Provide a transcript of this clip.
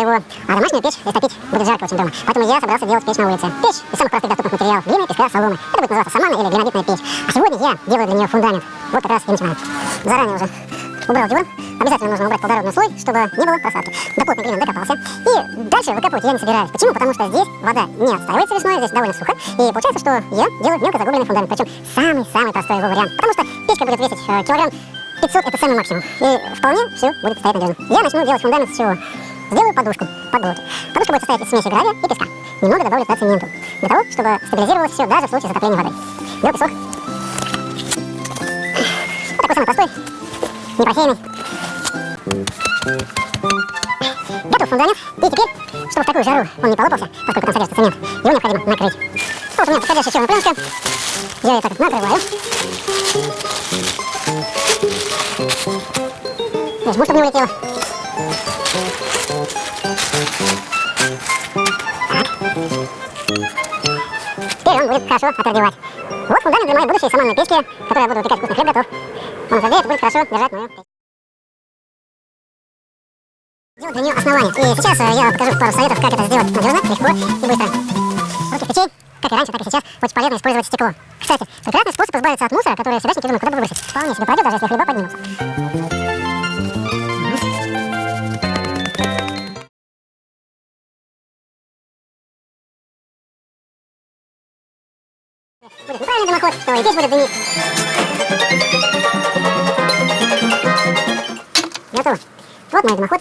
его, а домашнюю печь растопить будет жарко очень дома. Поэтому я собрался делать печь на улице. Печь из самых простых доступных материалов. Глина, песка, соломы. Это будет называться самана или гранитная печь. А сегодня я делаю для нее фундамент. Вот как раз и начинаю. Заранее уже убрал диван. Обязательно нужно убрать плодородный слой, чтобы не было просадки. До плотной глины докопался. И дальше выкапывать я не собираюсь. Почему? Потому что здесь вода не отстаивается весной, здесь довольно сухо. И получается, что я делаю мелко загубленный фундамент. Причем самый-самый простой его вариант. Потому что печка будет весить э, килограмм 500 это самый максимум. И вполне все будет стоять надежно. Я начну делать фундамент с чего? Сделаю подушку под груд. Подушка будет состоять из смеси гравия и песка. Немного добавлю туда цементу. Для того, чтобы стабилизировалось все даже в случае затопления водой. Беру песок. Вот такой самый простой, непросеянный. Готов фундамент. И теперь, чтобы в такую жару он не полопался, поскольку там содержится цемент, его необходимо накрыть. Вот у меня подходящая черная пленка. Я ее так накрываю. Жму, чтобы не улетело. Теперь он будет хорошо отогревать. Вот фундамент для моей будущей саманной печки, которой я буду выпекать вкусный хлеб готов. Он отогреет и будет хорошо держать мою печь. Делать для нее основание. И сейчас э, я покажу пару советов, как это сделать надежно, легко и быстро. Руки печей, как и раньше, так и сейчас, очень полезно использовать стекло. Кстати, прекрасный способ избавиться от мусора, который всегдашники думают, куда бы выбросить. Вполне себе пройдет, даже если хлеба поднимутся. Будет неправильный дымоход, то и печь будет дымить. Готово. Вот мой дымоход.